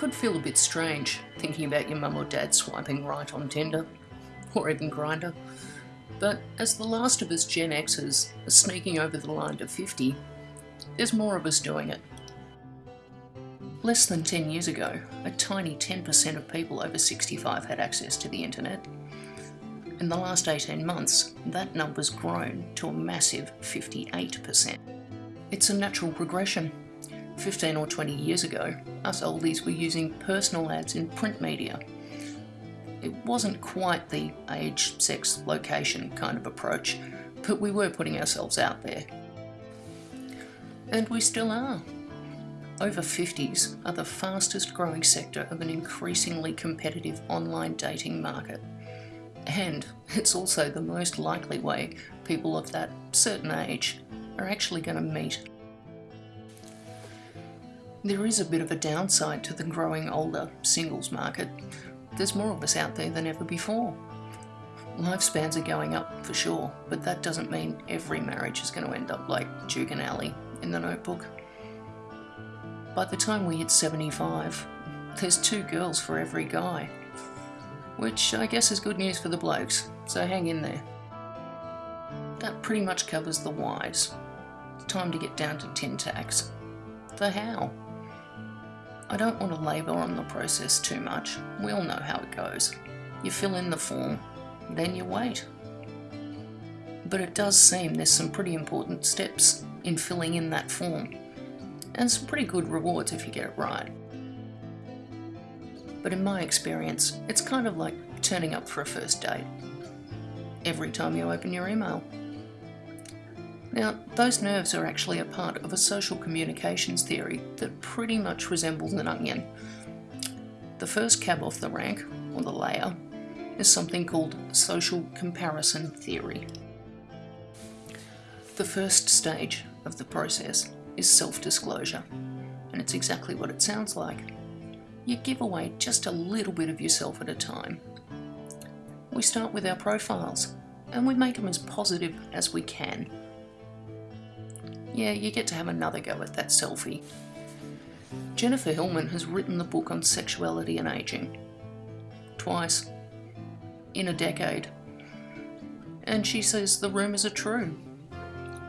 could feel a bit strange thinking about your mum or dad swiping right on Tinder, or even Grindr. But as the last of us Gen Xers are sneaking over the line to 50, there's more of us doing it. Less than 10 years ago, a tiny 10% of people over 65 had access to the internet. In the last 18 months, that number's grown to a massive 58%. It's a natural progression. 15 or 20 years ago, us oldies were using personal ads in print media. It wasn't quite the age, sex, location kind of approach, but we were putting ourselves out there. And we still are. Over 50s are the fastest growing sector of an increasingly competitive online dating market. And it's also the most likely way people of that certain age are actually going to meet. There is a bit of a downside to the growing older singles market. There's more of us out there than ever before. Lifespans are going up for sure, but that doesn't mean every marriage is going to end up like Duke and Allie in the notebook. By the time we hit 75, there's two girls for every guy. Which I guess is good news for the blokes, so hang in there. That pretty much covers the whys. It's Time to get down to tin tacks. The how. I don't want to labour on the process too much. We all know how it goes. You fill in the form, then you wait. But it does seem there's some pretty important steps in filling in that form and some pretty good rewards if you get it right. But in my experience, it's kind of like turning up for a first date. Every time you open your email. Now, those nerves are actually a part of a social communications theory that pretty much resembles an onion. The first cab off the rank, or the layer, is something called social comparison theory. The first stage of the process is self-disclosure, and it's exactly what it sounds like. You give away just a little bit of yourself at a time. We start with our profiles, and we make them as positive as we can. Yeah, you get to have another go at that selfie. Jennifer Hillman has written the book on sexuality and aging. Twice. In a decade. And she says the rumours are true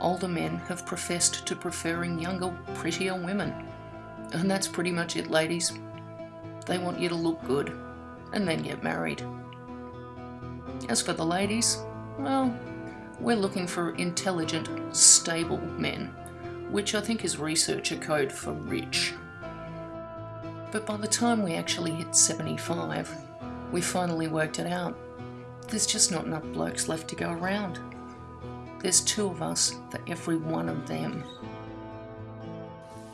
older men have professed to preferring younger, prettier women. And that's pretty much it, ladies. They want you to look good and then get married. As for the ladies, well, we're looking for intelligent, stable men, which I think is researcher code for rich. But by the time we actually hit 75, we finally worked it out. There's just not enough blokes left to go around. There's two of us for every one of them.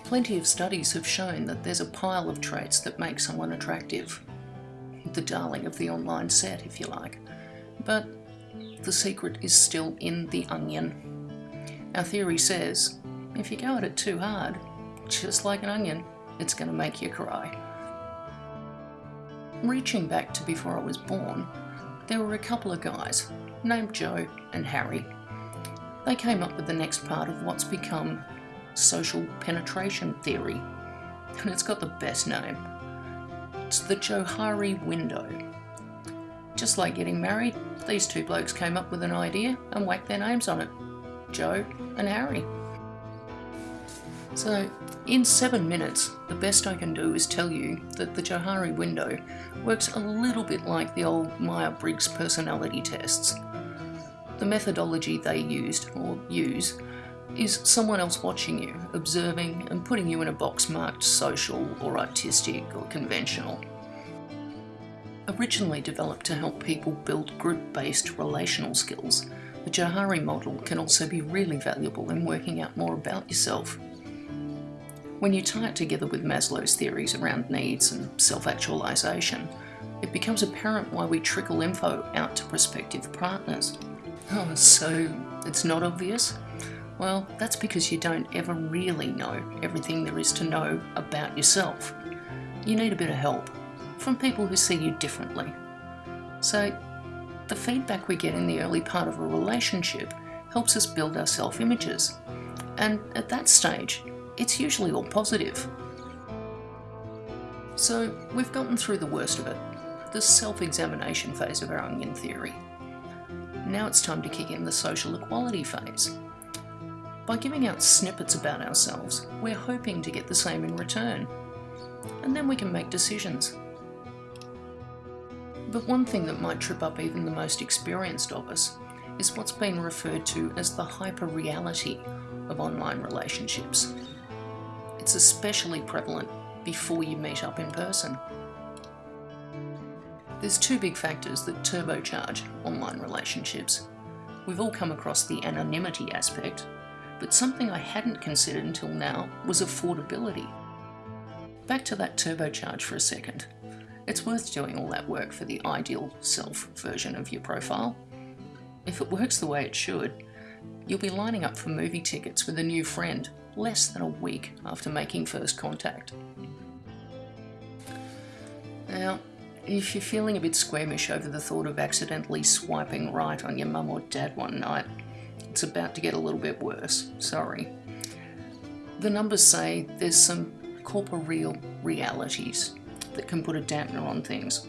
Plenty of studies have shown that there's a pile of traits that make someone attractive. The darling of the online set, if you like. But the secret is still in the onion. Our theory says, if you go at it too hard, just like an onion, it's going to make you cry. Reaching back to before I was born, there were a couple of guys, named Joe and Harry, they came up with the next part of what's become social penetration theory, and it's got the best name. It's the Johari window. Just like getting married, these two blokes came up with an idea and whacked their names on it Joe and Harry. So, in seven minutes, the best I can do is tell you that the Johari window works a little bit like the old Myers-Briggs personality tests. The methodology they used, or use, is someone else watching you, observing and putting you in a box marked social or artistic or conventional. Originally developed to help people build group-based relational skills, the Johari model can also be really valuable in working out more about yourself. When you tie it together with Maslow's theories around needs and self-actualization, it becomes apparent why we trickle info out to prospective partners. Oh, so it's not obvious? Well, that's because you don't ever really know everything there is to know about yourself. You need a bit of help from people who see you differently. So, the feedback we get in the early part of a relationship helps us build our self images. And at that stage, it's usually all positive. So we've gotten through the worst of it, the self-examination phase of our onion theory. Now it's time to kick in the social equality phase. By giving out snippets about ourselves, we're hoping to get the same in return. And then we can make decisions. But one thing that might trip up even the most experienced of us is what's been referred to as the hyper-reality of online relationships. It's especially prevalent before you meet up in person. There's two big factors that turbocharge online relationships. We've all come across the anonymity aspect, but something I hadn't considered until now was affordability. Back to that turbocharge for a second. It's worth doing all that work for the ideal self version of your profile. If it works the way it should, you'll be lining up for movie tickets with a new friend less than a week after making first contact. Now, if you're feeling a bit squeamish over the thought of accidentally swiping right on your mum or dad one night, it's about to get a little bit worse, sorry. The numbers say there's some corporeal realities that can put a dampener on things.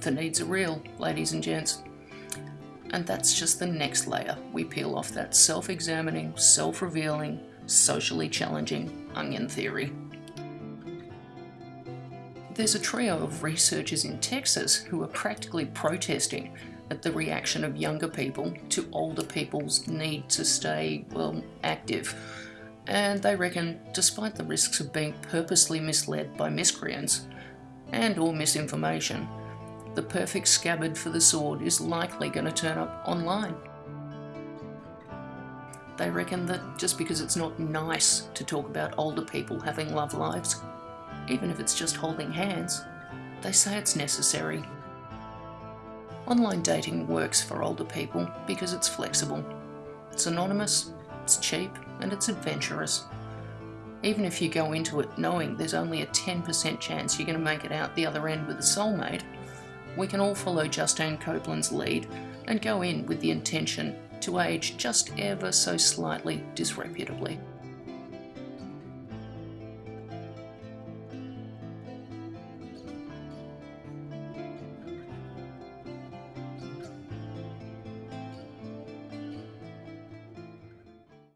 The needs are real, ladies and gents. And that's just the next layer we peel off that self-examining, self-revealing, socially challenging onion theory. There's a trio of researchers in Texas who are practically protesting at the reaction of younger people to older people's need to stay, well, active. And they reckon, despite the risks of being purposely misled by miscreants and or misinformation, the perfect scabbard for the sword is likely going to turn up online. They reckon that just because it's not nice to talk about older people having love lives, even if it's just holding hands. They say it's necessary. Online dating works for older people because it's flexible. It's anonymous, it's cheap, and it's adventurous. Even if you go into it knowing there's only a 10% chance you're going to make it out the other end with a soulmate, we can all follow Justine Copeland's lead and go in with the intention to age just ever so slightly disreputably.